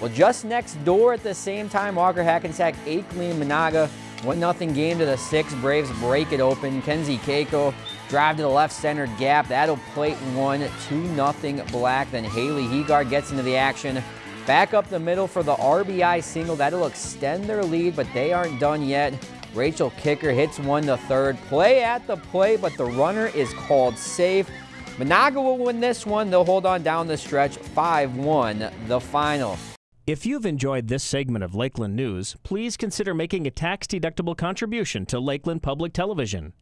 Well, just next door at the same time, Walker Hackensack, Akeley, Menahga, 1-0 game to the six. Braves break it open. Kenzie Keiko drive to the left center gap. That'll plate one, 2-0 Black. Then Haley Hegard gets into the action. Back up the middle for the RBI single. That'll extend their lead, but they aren't done yet. Rachel Kicker hits one to third. Play at the plate, but the runner is called safe. Menahga will win this one. They'll hold on down the stretch 5-1 the final. If you've enjoyed this segment of Lakeland News, please consider making a tax-deductible contribution to Lakeland Public Television.